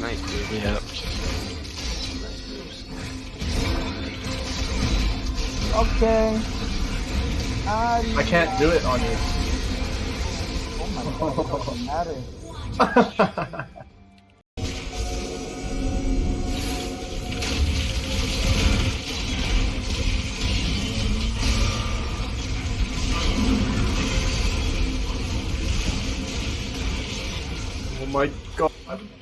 Nice, dude. Yeah. Okay. I I can't do it on you. Oh my god, it doesn't matter. oh my god.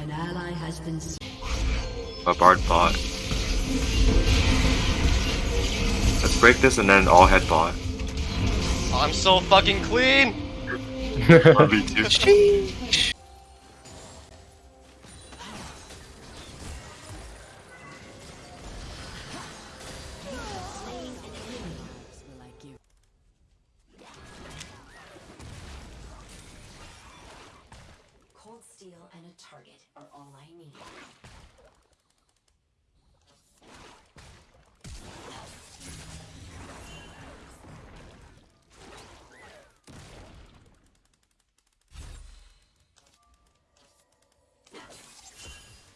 An ally has been. A bard bot. Let's break this and then all head bot. I'm so fucking clean! 1v2. Cold target are all I need.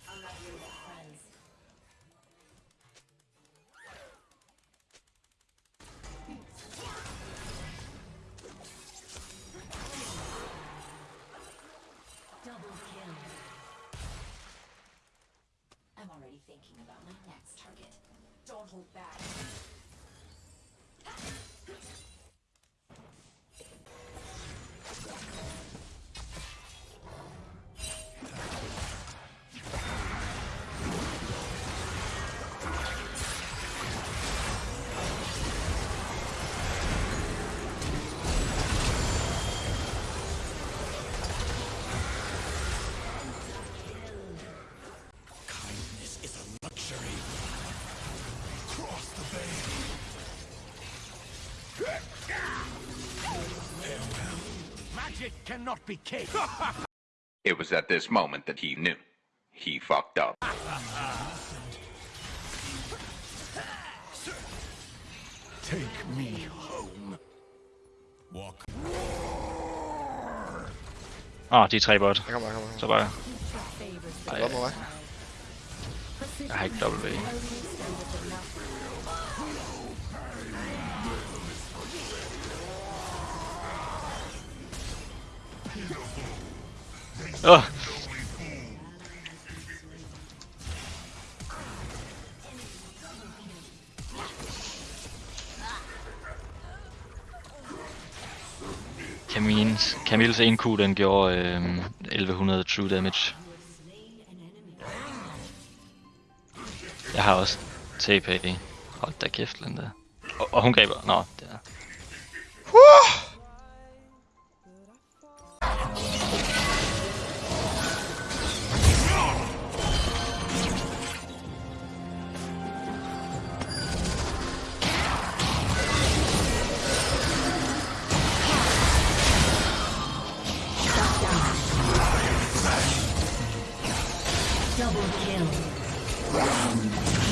I'm not here thinking about my next target. Don't hold back. Magic cannot be cake. It was at this moment that he knew. He fucked up. Take me home. Walk. Åh, oh, de tre bot. Jeg kommer, jeg kommer. Så bare... Ej. Hvad med mig? Jeg har ikke W. Oh. Camille's, Camille's 1Q, den gjorde øh, 1100 true damage. Jeg har også TP. Hold da kæft, Linda. Og, og hun griber... Nå, det er... Double kill.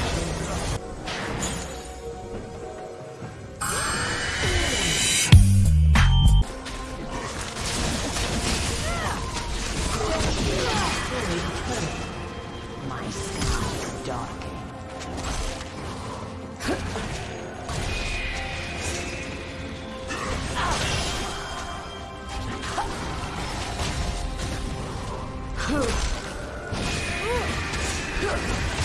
Legendary.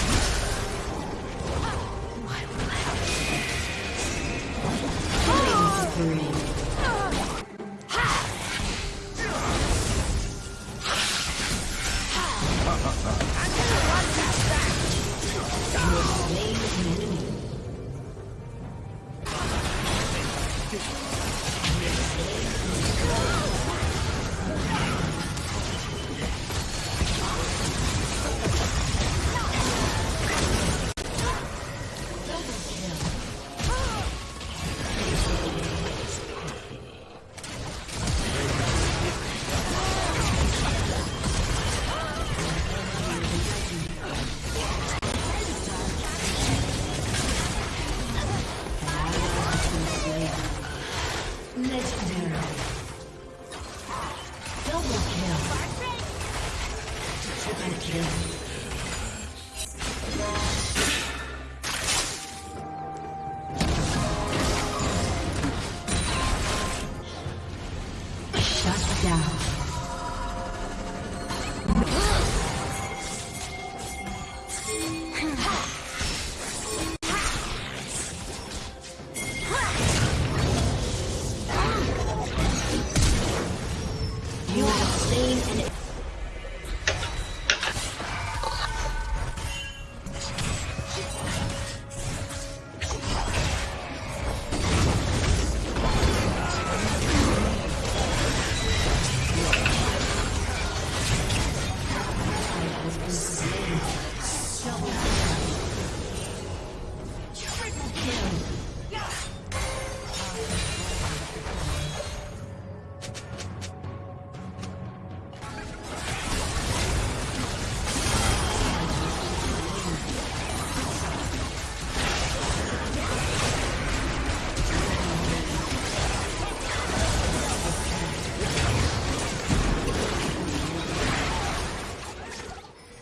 Have slain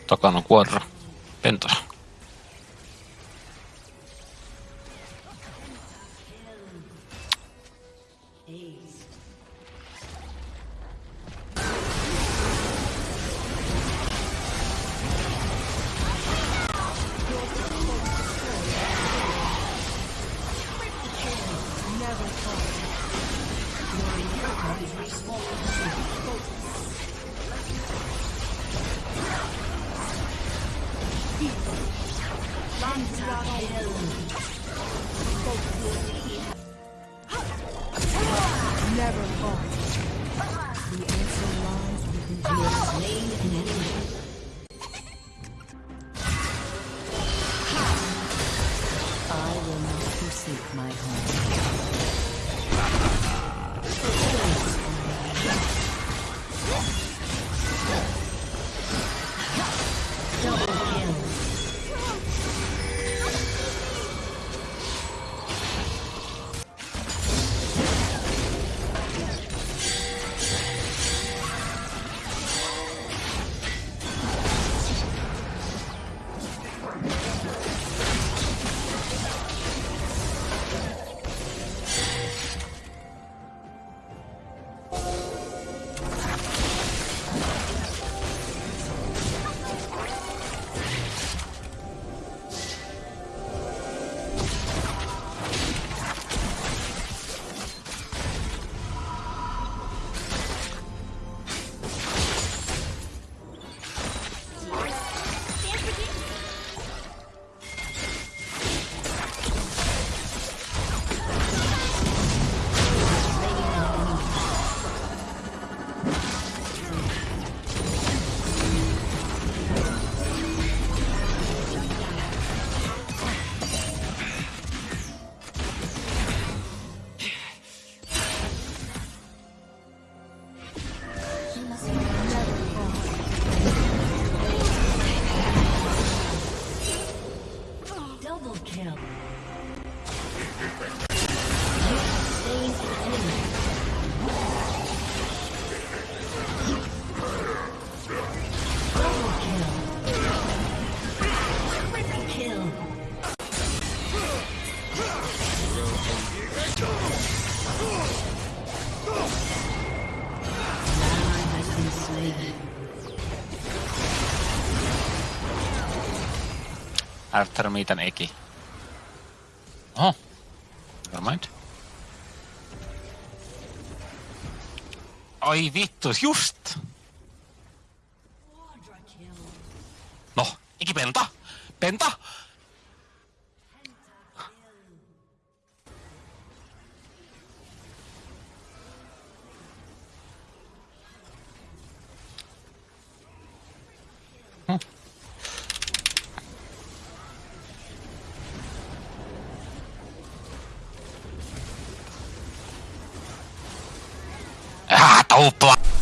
toccano cuore, pentola. Pentos. After meet an Eki. Oh. Never mind. Ai vittu, just! Noh, Eki penta! Penta! ao plástico.